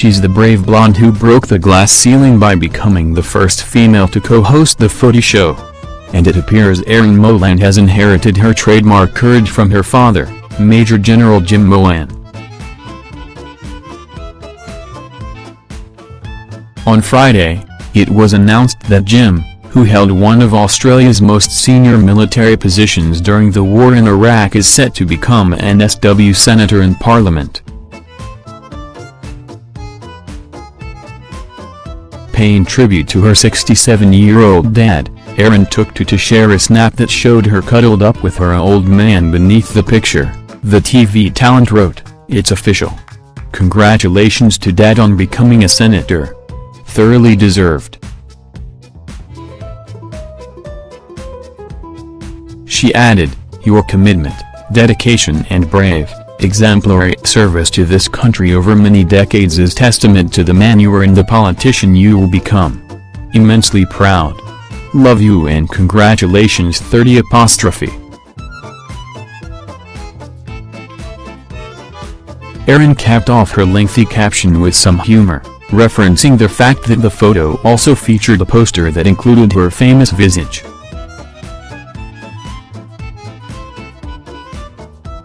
She's the brave blonde who broke the glass ceiling by becoming the first female to co-host the footy show. And it appears Erin Molan has inherited her trademark courage from her father, Major General Jim Molan. On Friday, it was announced that Jim, who held one of Australia's most senior military positions during the war in Iraq is set to become an SW Senator in Parliament. Paying tribute to her 67-year-old dad, Erin took to to share a snap that showed her cuddled up with her old man beneath the picture. The TV talent wrote, It's official. Congratulations to dad on becoming a senator. Thoroughly deserved. She added, Your commitment, dedication and brave, exemplary service to this country over many decades is testament to the man you are and the politician you will become. Immensely proud. Love you and congratulations 30 apostrophe. Erin capped off her lengthy caption with some humor, referencing the fact that the photo also featured a poster that included her famous visage.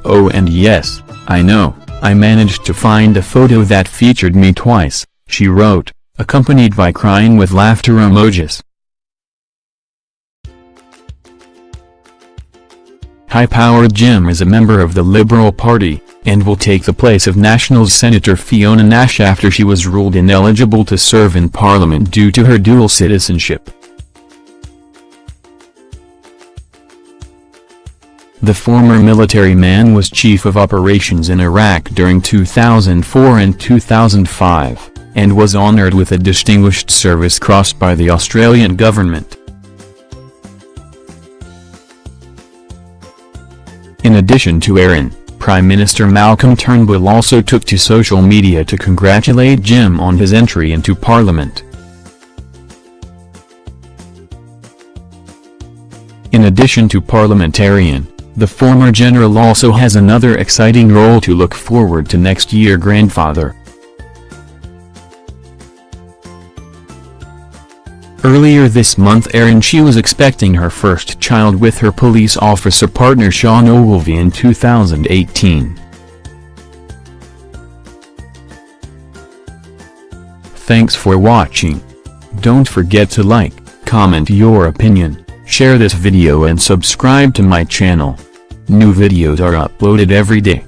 Oh and yes, I know, I managed to find a photo that featured me twice, she wrote, accompanied by crying with laughter emojis. High-powered Jim is a member of the Liberal Party, and will take the place of Nationals Senator Fiona Nash after she was ruled ineligible to serve in Parliament due to her dual citizenship. The former military man was chief of operations in Iraq during 2004 and 2005, and was honored with a Distinguished Service Cross by the Australian government. In addition to Erin, Prime Minister Malcolm Turnbull also took to social media to congratulate Jim on his entry into Parliament. In addition to parliamentarian, the former general also has another exciting role to look forward to next year grandfather. Earlier this month Erin she was expecting her first child with her police officer partner Sean Ogilvie in 2018. Thanks for watching. Don't forget to like, comment your opinion, share this video and subscribe to my channel. New videos are uploaded every day.